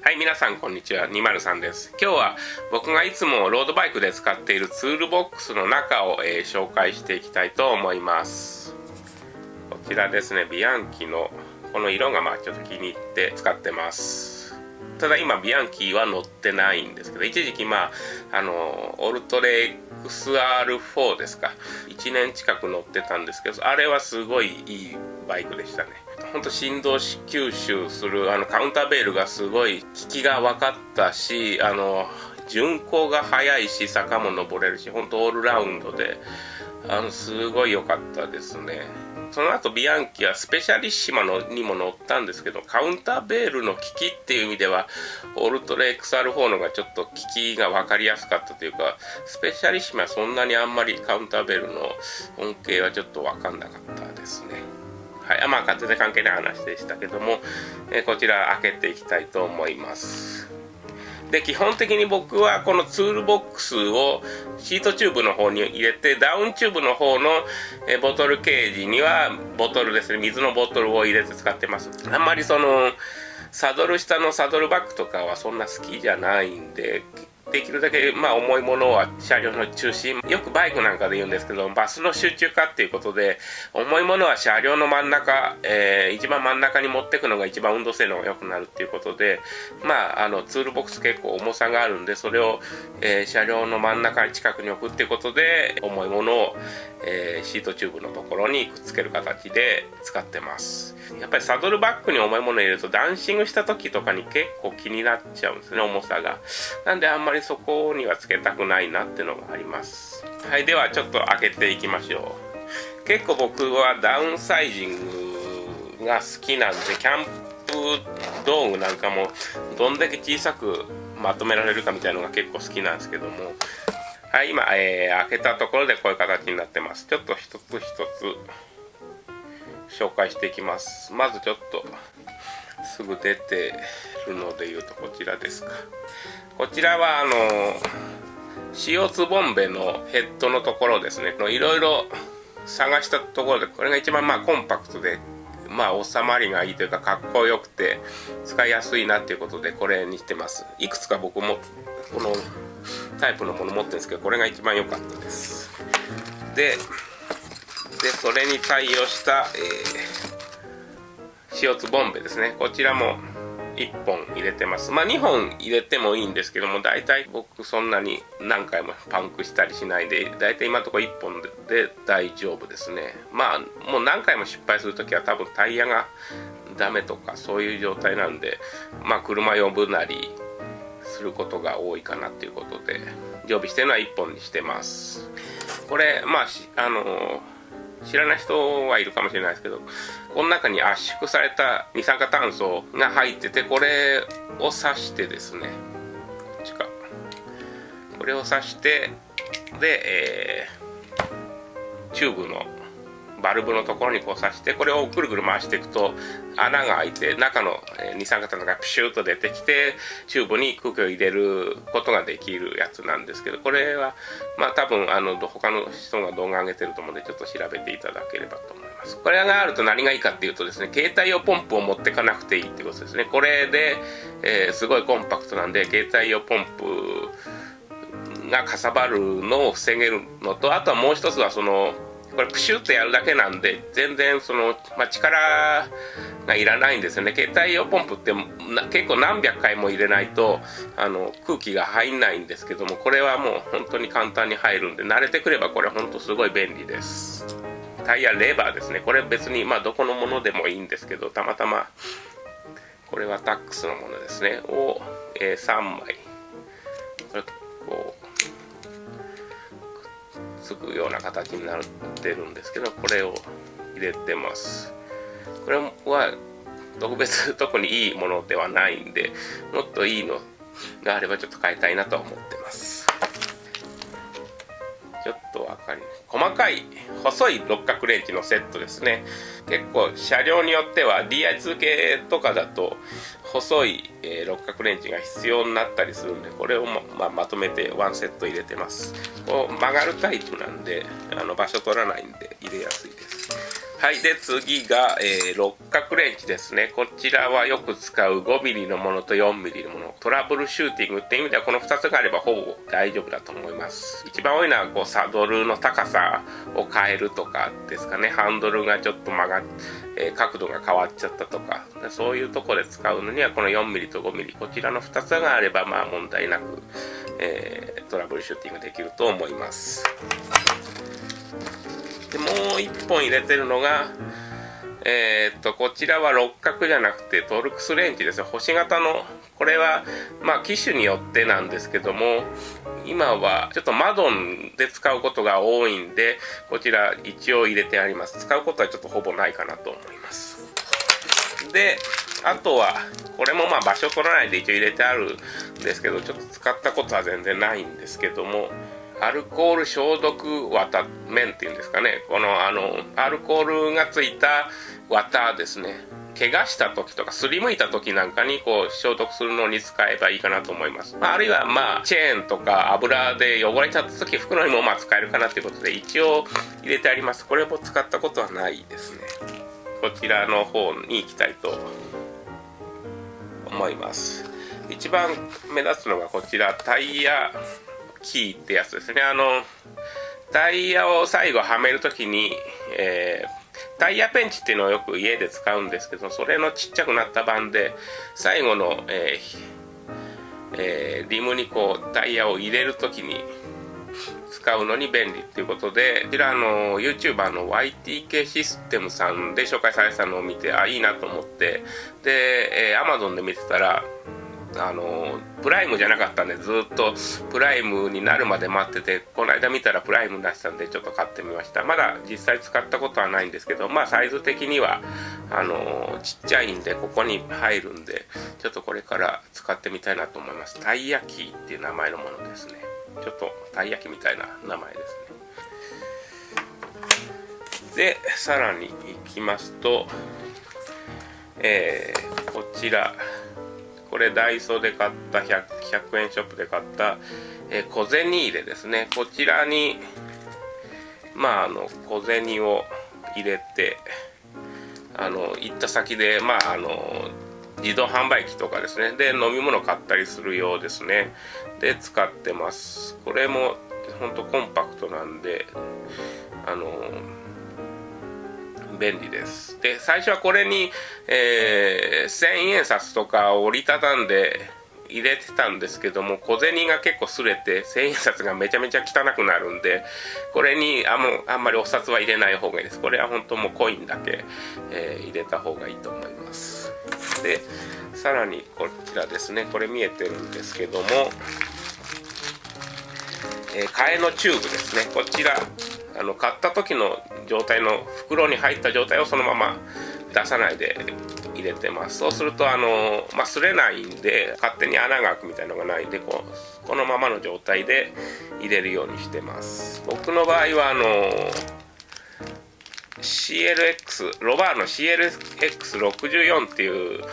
はい、皆さんこんにちは。203です。今日は僕がいつもロードバイクで使っているツールボックスの中を、えー紹介していきたいと思います。こちらですね、ビアンキのこの色がまあちょっと気に入って使ってます。ただ今ビアンキは乗ってないんですけど、一時期まあ、あの、オルトレ XR4 ですか。1年近く乗ってたんですけど、あれはすごいいいバイクでしたね。ほんと振動吸収するあのカウンターベールがすごい効きが分かったし、あの、巡航が速いし、坂も登れるし、ほんとオールラウンドで、あの、すごい良かったですね。その後ビアンキはスペシャリッシマのにも乗ったんですけどカウンターベールの効きっていう意味ではオルトレ XR4 のがちょっと効きが分かりやすかったというかスペシャリッシマはそんなにあんまりカウンターベールの恩恵はちょっと分かんなかったですねはい。まあ勝手で関係ない話でしたけども、えーこちら開けていきたいと思います。で基本的に僕はこのツールボックスをシートチューブの方に入れてダウンチューブの方のボトルケージにはボトルですね。水のボトルを入れて使ってます。あんまりそのサドル下のサドルバッグとかはそんな好きじゃないんでできるだけまあ重いものは車両の中心よくバイクなんかで言うんですけどマスの集中化っていうことで重いものは車両の真ん中、えー一番真ん中に持ってくのが一番運動性能が良くなるっていうことでまああのツールボックス結構重さがあるんでそれを、えー車両の真ん中に近くに置くっていうことで重いものを、えーシートチューブのところにくっつける形で使ってます。やっぱりサドルバッグに重いものを入れるとダンシングした時とかに結構気になっちゃうんですね重さが。なんであんまりそこにはつけたくないなっていうのがあります。はいではちょっと開けていきましょう。結構僕はダウンサイジングが好きなんでキャンプ道具なんかもどんだけ小さくまとめられるかみたいなのが結構好きなんですけども。はい今、えー開けたところでこういう形になってます。ちょっと一つ一つ紹介していきます。まずちょっとすぐ出てるので言うとこちらですか。こちらはあの CO2 ボンベのヘッドのところですね。いろいろ探したところでこれが一番まあコンパクトでまあ収まりがいいというかかっこよくて使いやすいなっていうことでこれにしてます。いくつか僕もこのタイプのもの持ってるんですけどこれが一番良かったです。ででそれに対応した、えー、CO2 ボンベですね。こちらも1本入れてます。まあ2本入れてもいいんですけども大体僕そんなに何回もパンクしたりしないで大体今のところ1本で大丈夫ですね。まあもう何回も失敗するときは多分タイヤがダメとかそういう状態なんでまあ車呼ぶなりすることが多いかなっていうことで常備してるのは1本にしてます。これまああの知らない人はいるかもしれないですけどこの中に圧縮された二酸化炭素が入っててこれを刺してですね。こっちかこれを刺してで、えーチューブのバルブのところにこう挿してこれをくるくる回していくと穴が開いて中の二酸化炭素がプシューと出てきてチューブに空気を入れることができるやつなんですけどこれはまあ多分あの他の人が動画上げてると思うんでちょっと調べていただければと思います。これがあると何がいいかっていうとですね携帯用ポンプを持ってかなくていいってことですね。これで、えーすごいコンパクトなんで携帯用ポンプがかさばるのを防げるのとあとはもう一つはそのこれプシュッとやるだけなんで全然その、まあ、力がいらないんですよね。携帯用ポンプって結構何百回も入れないとあの空気が入んないんですけどもこれはもう本当に簡単に入るんで慣れてくればこれ本当すごい便利です。タイヤレバーですね。これ別にまあどこのものでもいいんですけどたまたまこれはタックスのものですね。を、えー3枚。つくような形になってるんですけどこれを入れてます。これは特別特にいいものではないんでもっといいのがあればちょっと変えたいなとは思ってます。細かい細い六角レンチのセットですね。結構車両によっては DI2 系とかだと細い、えー六角レンチが必要になったりするんでこれをま,、まあ、まとめてワンセット入れてます。こう曲がるタイプなんであの場所取らないんで入れやすいです。はいで次が、えー、六角レンチですね。こちらはよく使う 5mm のものと 4mm のもの。トラブルシューティングっていう意味ではこの2つがあればほぼ大丈夫だと思います。一番多いのはこうサドルの高さを変えるとかですかね。ハンドルがちょっと曲がっえー、角度が変わっちゃったとか。そういうとこで使うのにはこの 4mm と 5mm こちらの2つがあればまあ問題なく、えー、トラブルシューティングできると思います。でもう1本入れてるのがえー、っとこちらは六角じゃなくてトルクスレンチですよ。星型のこれはまあ機種によってなんですけども今はちょっとマドンで使うことが多いんでこちら一応入れてあります。使うことはちょっとほぼないかなと思います。であとはこれもまあ場所取らないで一応入れてあるんですけどちょっと使ったことは全然ないんですけどもアルコール消毒綿面っていうんですかね。このあのアルコールがついた綿ですね。怪我した時とかすりむいた時なんかにこう消毒するのに使えばいいかなと思います、まあ、あるいはまあチェーンとか油で汚れちゃった時袋にもまあ使えるかなということで一応入れてあります。これも使ったことはないですね。こちらの方に行きたいと思います。一番目立つのがこちらタイヤ。キーってやつですね。あのタイヤを最後はめるときに、えー、タイヤペンチっていうのをよく家で使うんですけどそれのちっちゃくなった版で最後の、えーえー、リムにこうタイヤを入れるときに使うのに便利っていうことでこちらの YouTuber の YTK システムさんで紹介されたのを見てあいいなと思ってで、えー、Amazon で見てたらあのプライムじゃなかったんでずっとプライムになるまで待っててこの間見たらプライムになってたんでちょっと買ってみました。まだ実際使ったことはないんですけどまあサイズ的にはあのちっちゃいんでここに入るんでちょっとこれから使ってみたいなと思います。たい焼きっていう名前のものですね。ちょっとたい焼きみたいな名前ですね。でさらにいきますとえー、こちら。これダイソーで買った 100, 100円ショップで買った、えー、小銭入れですね。こちらにまああの小銭を入れてあの行った先でまああの自動販売機とかですね。で飲み物買ったりするようですね。で使ってます。これもほんとコンパクトなんであの便利です。で最初はこれに、えー、千円札とか折りたたんで入れてたんですけども小銭が結構すれて千円札がめちゃめちゃ汚くなるんでこれにあもあんまりお札は入れない方がいいです。これは本当もうコインだけ、えー、入れた方がいいと思います。でさらにこちらですね。これ見えてるんですけども、えー、替えのチューブですね。こちらあの買った時の状態の袋に入った状態をそのまま出さないで入れてます。そうするとあの、まあ、擦れないんで勝手に穴が開くみたいのがないんでこうこのままの状態で入れるようにしてます。僕の場合はあの CLX ロバーの CLX64 っていう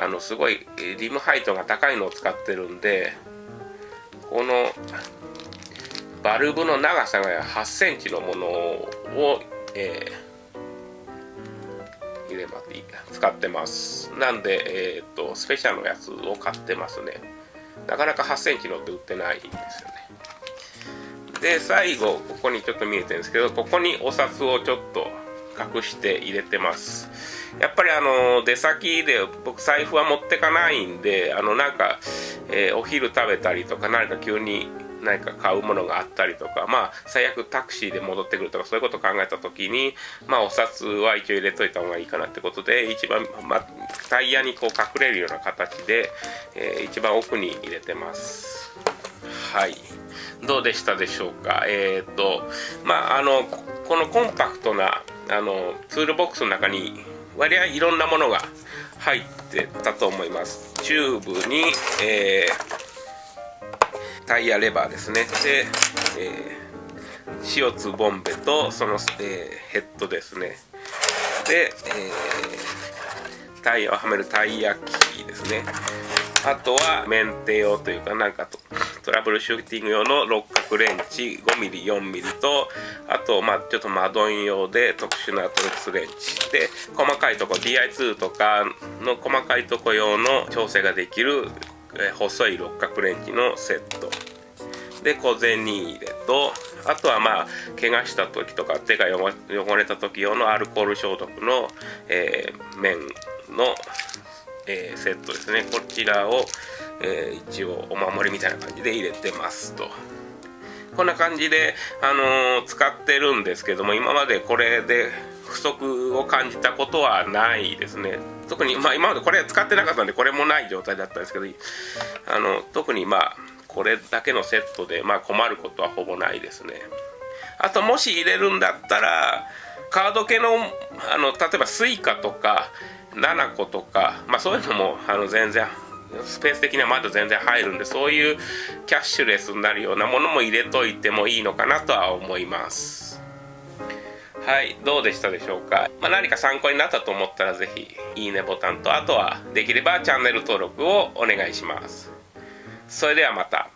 あのすごいリムハイトが高いのを使ってるんでこのバルブの長さが8センチのものを、えー、入れます使ってます。なんで、えーと、スペシャルのやつを買ってますね。なかなか8センチのって売ってないんですよね。で最後ここにちょっと見えてるんですけどここにお札をちょっと隠して入れてます。やっぱりあの出先で僕財布は持ってかないんであのなんか、えー、お昼食べたりとか何か急に何か買うものがあったりとかまあ最悪タクシーで戻ってくるとかそういうことを考えた時にまあお札は一応入れといた方がいいかなってことで一番、まあ、タイヤにこう隠れるような形で、えー、一番奥に入れてます。はい。どうでしたでしょうか？えっ、ー、とまああのこのコンパクトなあのツールボックスの中に割合いろんなものが入ってたと思います。チューブに、えータイヤレバーですね。で、えー、CO2 ボンベとその、えー、ヘッドですね。で、えー、タイヤをはめるタイヤキーですね。あとはメンテ用というかなんかとトラブルシューティング用の六角レンチ 5mm4mm とあとまあちょっとマドン用で特殊なトルクスレンチで細かいとこ DI2 とかの細かいとこ用の調整ができる細い六角レンチのセット。で小銭入れとあとはまあ怪我した時とか手が汚れた時用のアルコール消毒の、えー、面の、えー、セットですね。こちらを、えー、一応お守りみたいな感じで入れてますと。こんな感じで、あの使ってるんですけども今までこれで不足を感じたことはないですね。特に、まあ、今までこれ使ってなかったんでこれもない状態だったんですけどあの特にまあこれだけのセットで、まあ、困ることはほぼないですね。あともし入れるんだったらカード系のあの例えば Suica とか7個とか、まあ、そういうのもあの全然スペース的にはまだ全然入るんでそういうキャッシュレスになるようなものも入れといてもいいのかなとは思います。はいどうでしたでしょうか、まあ、何か参考になったと思ったら是非いいねボタンとあとはできればチャンネル登録をお願いしますそれではまた。